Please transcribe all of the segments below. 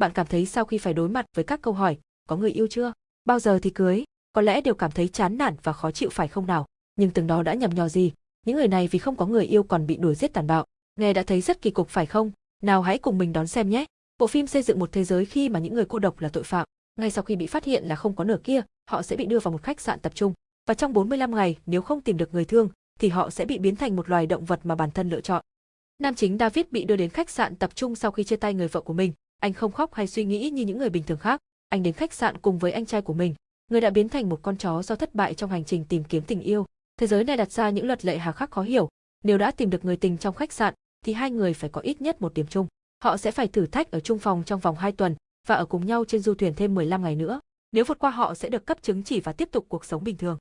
Bạn cảm thấy sau khi phải đối mặt với các câu hỏi, có người yêu chưa? Bao giờ thì cưới? Có lẽ đều cảm thấy chán nản và khó chịu phải không nào? Nhưng từng đó đã nhầm nhò gì? Những người này vì không có người yêu còn bị đuổi giết tàn bạo. Nghe đã thấy rất kỳ cục phải không? Nào hãy cùng mình đón xem nhé. Bộ phim xây dựng một thế giới khi mà những người cô độc là tội phạm. Ngay sau khi bị phát hiện là không có nửa kia, họ sẽ bị đưa vào một khách sạn tập trung. Và trong 45 ngày, nếu không tìm được người thương, thì họ sẽ bị biến thành một loài động vật mà bản thân lựa chọn. Nam chính David bị đưa đến khách sạn tập trung sau khi chia tay người vợ của mình. Anh không khóc hay suy nghĩ như những người bình thường khác. Anh đến khách sạn cùng với anh trai của mình, người đã biến thành một con chó do thất bại trong hành trình tìm kiếm tình yêu. Thế giới này đặt ra những luật lệ hà khắc khó hiểu. Nếu đã tìm được người tình trong khách sạn, thì hai người phải có ít nhất một điểm chung. Họ sẽ phải thử thách ở chung phòng trong vòng 2 tuần và ở cùng nhau trên du thuyền thêm 15 ngày nữa. Nếu vượt qua họ sẽ được cấp chứng chỉ và tiếp tục cuộc sống bình thường.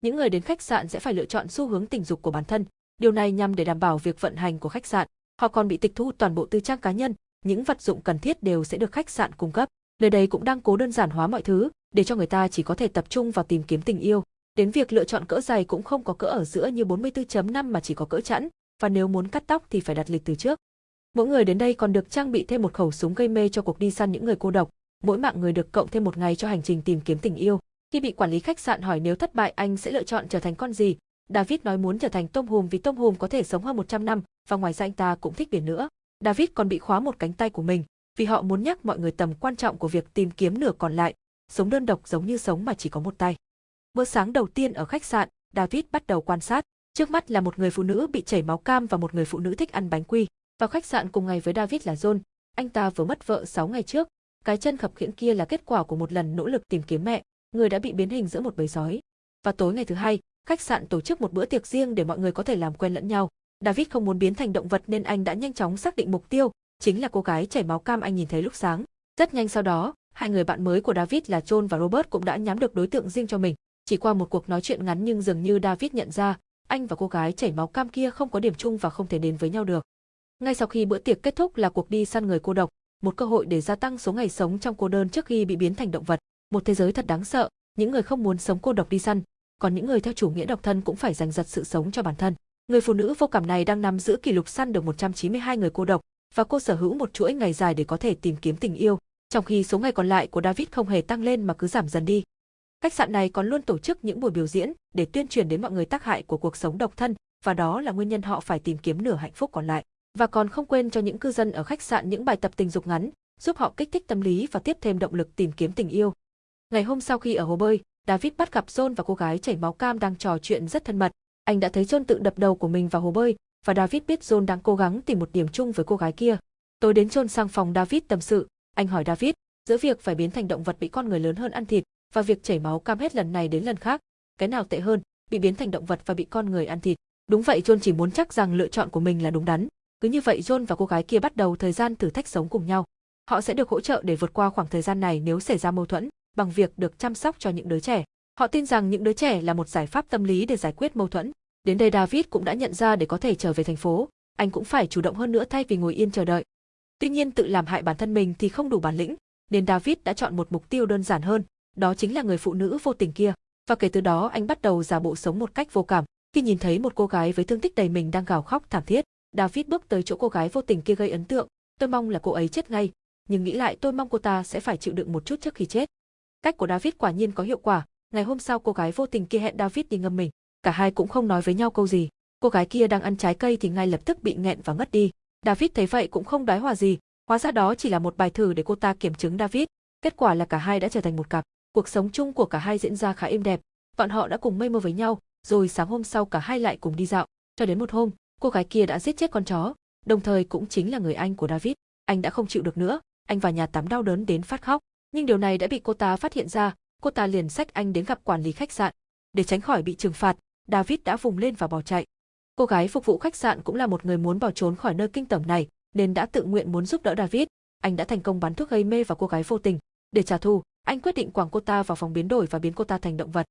Những người đến khách sạn sẽ phải lựa chọn xu hướng tình dục của bản thân. Điều này nhằm để đảm bảo việc vận hành của khách sạn. Họ còn bị tịch thu toàn bộ tư trang cá nhân, những vật dụng cần thiết đều sẽ được khách sạn cung cấp. Nơi đây cũng đang cố đơn giản hóa mọi thứ, để cho người ta chỉ có thể tập trung vào tìm kiếm tình yêu. Đến việc lựa chọn cỡ giày cũng không có cỡ ở giữa như 44.5 mà chỉ có cỡ chẵn, và nếu muốn cắt tóc thì phải đặt lịch từ trước. Mỗi người đến đây còn được trang bị thêm một khẩu súng gây mê cho cuộc đi săn những người cô độc, mỗi mạng người được cộng thêm một ngày cho hành trình tìm kiếm tình yêu. Khi bị quản lý khách sạn hỏi nếu thất bại anh sẽ lựa chọn trở thành con gì, David nói muốn trở thành tôm hùm vì tôm hùm có thể sống hơn 100 năm và ngoài ra anh ta cũng thích biển nữa. David còn bị khóa một cánh tay của mình, vì họ muốn nhắc mọi người tầm quan trọng của việc tìm kiếm nửa còn lại, sống đơn độc giống như sống mà chỉ có một tay. Bữa sáng đầu tiên ở khách sạn, David bắt đầu quan sát, trước mắt là một người phụ nữ bị chảy máu cam và một người phụ nữ thích ăn bánh quy. Vào khách sạn cùng ngày với David là John, anh ta vừa mất vợ 6 ngày trước, cái chân khập khiễng kia là kết quả của một lần nỗ lực tìm kiếm mẹ, người đã bị biến hình giữa một bầy sói. Và tối ngày thứ hai, khách sạn tổ chức một bữa tiệc riêng để mọi người có thể làm quen lẫn nhau. David không muốn biến thành động vật nên anh đã nhanh chóng xác định mục tiêu, chính là cô gái chảy máu cam anh nhìn thấy lúc sáng. Rất nhanh sau đó, hai người bạn mới của David là John và Robert cũng đã nhắm được đối tượng riêng cho mình. Chỉ qua một cuộc nói chuyện ngắn nhưng dường như David nhận ra, anh và cô gái chảy máu cam kia không có điểm chung và không thể đến với nhau được. Ngay sau khi bữa tiệc kết thúc là cuộc đi săn người cô độc, một cơ hội để gia tăng số ngày sống trong cô đơn trước khi bị biến thành động vật. Một thế giới thật đáng sợ, những người không muốn sống cô độc đi săn, còn những người theo chủ nghĩa độc thân cũng phải giành giật sự sống cho bản thân. Người phụ nữ vô cảm này đang nắm giữ kỷ lục săn được 192 người cô độc, và cô sở hữu một chuỗi ngày dài để có thể tìm kiếm tình yêu, trong khi số ngày còn lại của David không hề tăng lên mà cứ giảm dần đi. Khách sạn này còn luôn tổ chức những buổi biểu diễn để tuyên truyền đến mọi người tác hại của cuộc sống độc thân, và đó là nguyên nhân họ phải tìm kiếm nửa hạnh phúc còn lại. Và còn không quên cho những cư dân ở khách sạn những bài tập tình dục ngắn, giúp họ kích thích tâm lý và tiếp thêm động lực tìm kiếm tình yêu. Ngày hôm sau khi ở hồ bơi, David bắt gặp John và cô gái chảy máu cam đang trò chuyện rất thân mật. Anh đã thấy John tự đập đầu của mình vào hồ bơi, và David biết John đang cố gắng tìm một điểm chung với cô gái kia. Tối đến John sang phòng David tâm sự, anh hỏi David, giữa việc phải biến thành động vật bị con người lớn hơn ăn thịt và việc chảy máu cam hết lần này đến lần khác, cái nào tệ hơn, bị biến thành động vật và bị con người ăn thịt. Đúng vậy John chỉ muốn chắc rằng lựa chọn của mình là đúng đắn. Cứ như vậy John và cô gái kia bắt đầu thời gian thử thách sống cùng nhau. Họ sẽ được hỗ trợ để vượt qua khoảng thời gian này nếu xảy ra mâu thuẫn, bằng việc được chăm sóc cho những đứa trẻ. Họ tin rằng những đứa trẻ là một giải pháp tâm lý để giải quyết mâu thuẫn. Đến đây David cũng đã nhận ra để có thể trở về thành phố, anh cũng phải chủ động hơn nữa thay vì ngồi yên chờ đợi. Tuy nhiên tự làm hại bản thân mình thì không đủ bản lĩnh, nên David đã chọn một mục tiêu đơn giản hơn, đó chính là người phụ nữ vô tình kia. Và kể từ đó anh bắt đầu giả bộ sống một cách vô cảm. Khi nhìn thấy một cô gái với thương tích đầy mình đang gào khóc thảm thiết, David bước tới chỗ cô gái vô tình kia gây ấn tượng. Tôi mong là cô ấy chết ngay, nhưng nghĩ lại tôi mong cô ta sẽ phải chịu đựng một chút trước khi chết. Cách của David quả nhiên có hiệu quả. Ngày hôm sau cô gái vô tình kia hẹn David đi ngâm mình. Cả hai cũng không nói với nhau câu gì. Cô gái kia đang ăn trái cây thì ngay lập tức bị nghẹn và ngất đi. David thấy vậy cũng không đoái hòa gì, hóa ra đó chỉ là một bài thử để cô ta kiểm chứng David. Kết quả là cả hai đã trở thành một cặp. Cuộc sống chung của cả hai diễn ra khá êm đẹp. Bọn họ đã cùng mây mơ với nhau, rồi sáng hôm sau cả hai lại cùng đi dạo. Cho đến một hôm, cô gái kia đã giết chết con chó, đồng thời cũng chính là người anh của David. Anh đã không chịu được nữa, anh vào nhà tắm đau đớn đến phát khóc. Nhưng điều này đã bị cô ta phát hiện ra, cô ta liền xách anh đến gặp quản lý khách sạn. Để tránh khỏi bị trừng phạt, David đã vùng lên và bỏ chạy. Cô gái phục vụ khách sạn cũng là một người muốn bỏ trốn khỏi nơi kinh tởm này, nên đã tự nguyện muốn giúp đỡ David. Anh đã thành công bắn thuốc gây mê vào cô gái vô tình. Để trả thù, anh quyết định quảng cô ta vào phòng biến đổi và biến cô ta thành động vật.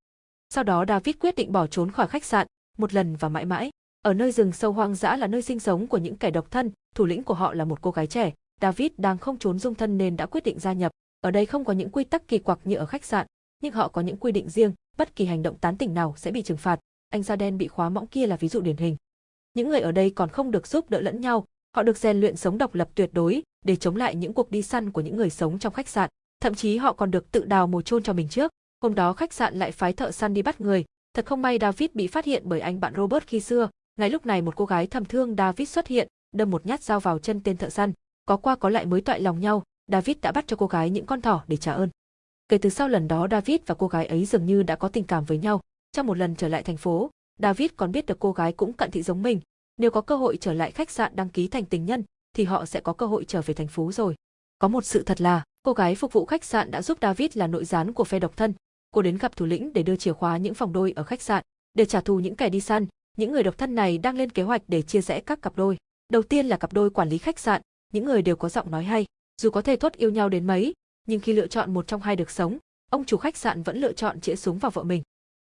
Sau đó David quyết định bỏ trốn khỏi khách sạn, một lần và mãi mãi. Ở nơi rừng sâu hoang dã là nơi sinh sống của những kẻ độc thân, thủ lĩnh của họ là một cô gái trẻ. David đang không trốn dung thân nên đã quyết định gia nhập. Ở đây không có những quy tắc kỳ quặc như ở khách sạn, nhưng họ có những quy định riêng, bất kỳ hành động tán tỉnh nào sẽ bị trừng phạt. Anh da đen bị khóa mõng kia là ví dụ điển hình. Những người ở đây còn không được giúp đỡ lẫn nhau, Họ được rèn luyện sống độc lập tuyệt đối để chống lại những cuộc đi săn của những người sống trong khách sạn. Thậm chí họ còn được tự đào mồ chôn cho mình trước. Hôm đó khách sạn lại phái thợ săn đi bắt người. Thật không may David bị phát hiện bởi anh bạn Robert khi xưa. Ngay lúc này một cô gái thầm thương David xuất hiện, đâm một nhát dao vào chân tên thợ săn. Có qua có lại mới toại lòng nhau, David đã bắt cho cô gái những con thỏ để trả ơn. Kể từ sau lần đó David và cô gái ấy dường như đã có tình cảm với nhau. Trong một lần trở lại thành phố, David còn biết được cô gái cũng cận thị giống mình. Nếu có cơ hội trở lại khách sạn đăng ký thành tình nhân, thì họ sẽ có cơ hội trở về thành phố rồi. Có một sự thật là, cô gái phục vụ khách sạn đã giúp David là nội gián của phe độc thân. Cô đến gặp thủ lĩnh để đưa chìa khóa những phòng đôi ở khách sạn, để trả thù những kẻ đi săn. Những người độc thân này đang lên kế hoạch để chia rẽ các cặp đôi. Đầu tiên là cặp đôi quản lý khách sạn, những người đều có giọng nói hay, dù có thể thốt yêu nhau đến mấy, nhưng khi lựa chọn một trong hai được sống, ông chủ khách sạn vẫn lựa chọn chĩa súng vào vợ mình.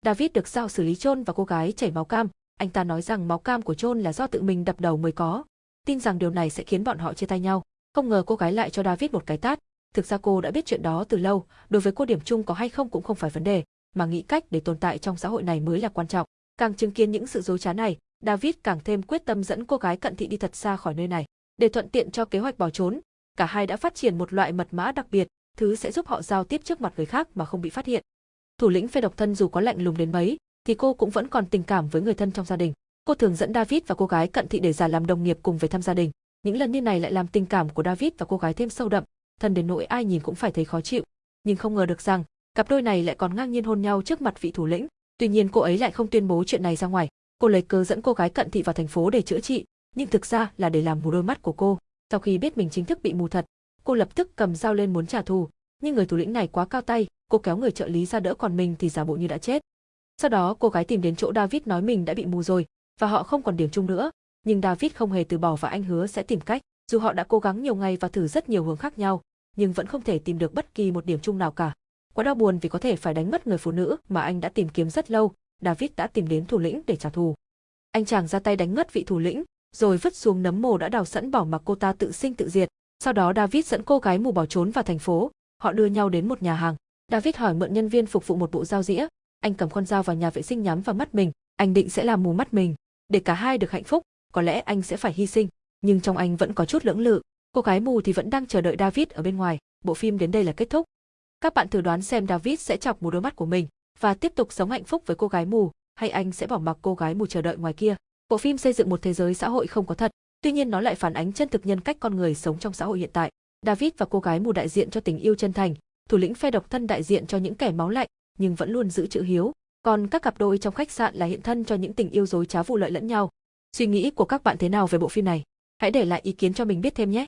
David được giao xử lý chôn và cô gái chảy máu cam, anh ta nói rằng máu cam của chôn là do tự mình đập đầu mới có, tin rằng điều này sẽ khiến bọn họ chia tay nhau. Không ngờ cô gái lại cho David một cái tát, thực ra cô đã biết chuyện đó từ lâu, đối với cô điểm chung có hay không cũng không phải vấn đề, mà nghĩ cách để tồn tại trong xã hội này mới là quan trọng. Càng chứng kiến những sự dối trá này, David càng thêm quyết tâm dẫn cô gái cận thị đi thật xa khỏi nơi này. Để thuận tiện cho kế hoạch bỏ trốn, cả hai đã phát triển một loại mật mã đặc biệt, thứ sẽ giúp họ giao tiếp trước mặt người khác mà không bị phát hiện. Thủ lĩnh phe độc thân dù có lạnh lùng đến mấy, thì cô cũng vẫn còn tình cảm với người thân trong gia đình. Cô thường dẫn David và cô gái cận thị để giả làm đồng nghiệp cùng về thăm gia đình. Những lần như này lại làm tình cảm của David và cô gái thêm sâu đậm, thân đến nỗi ai nhìn cũng phải thấy khó chịu. Nhưng không ngờ được rằng, cặp đôi này lại còn ngang nhiên hôn nhau trước mặt vị thủ lĩnh. Tuy nhiên cô ấy lại không tuyên bố chuyện này ra ngoài. Cô lấy cớ dẫn cô gái cận thị vào thành phố để chữa trị, nhưng thực ra là để làm mù đôi mắt của cô. Sau khi biết mình chính thức bị mù thật, cô lập tức cầm dao lên muốn trả thù, nhưng người thủ lĩnh này quá cao tay, cô kéo người trợ lý ra đỡ còn mình thì giả bộ như đã chết. Sau đó cô gái tìm đến chỗ David nói mình đã bị mù rồi, và họ không còn điểm chung nữa, nhưng David không hề từ bỏ và anh hứa sẽ tìm cách, dù họ đã cố gắng nhiều ngày và thử rất nhiều hướng khác nhau, nhưng vẫn không thể tìm được bất kỳ một điểm chung nào cả. Quá đau buồn vì có thể phải đánh mất người phụ nữ mà anh đã tìm kiếm rất lâu, David đã tìm đến thủ lĩnh để trả thù. Anh chàng ra tay đánh ngất vị thủ lĩnh, rồi vứt xuống nấm mồ đã đào sẵn bỏ mặc cô ta tự sinh tự diệt. Sau đó David dẫn cô gái mù bỏ trốn vào thành phố, họ đưa nhau đến một nhà hàng. David hỏi mượn nhân viên phục vụ một bộ dao dĩa, anh cầm con dao vào nhà vệ sinh nhắm vào mắt mình, anh định sẽ làm mù mắt mình. Để cả hai được hạnh phúc, có lẽ anh sẽ phải hy sinh, nhưng trong anh vẫn có chút lưỡng lự. Cô gái mù thì vẫn đang chờ đợi David ở bên ngoài, bộ phim đến đây là kết thúc. Các bạn thử đoán xem David sẽ chọc mù đôi mắt của mình và tiếp tục sống hạnh phúc với cô gái mù, hay anh sẽ bỏ mặc cô gái mù chờ đợi ngoài kia. Bộ phim xây dựng một thế giới xã hội không có thật, tuy nhiên nó lại phản ánh chân thực nhân cách con người sống trong xã hội hiện tại. David và cô gái mù đại diện cho tình yêu chân thành, thủ lĩnh phe độc thân đại diện cho những kẻ máu lạnh, nhưng vẫn luôn giữ chữ hiếu, còn các cặp đôi trong khách sạn là hiện thân cho những tình yêu dối trá vụ lợi lẫn nhau. Suy nghĩ của các bạn thế nào về bộ phim này? Hãy để lại ý kiến cho mình biết thêm nhé.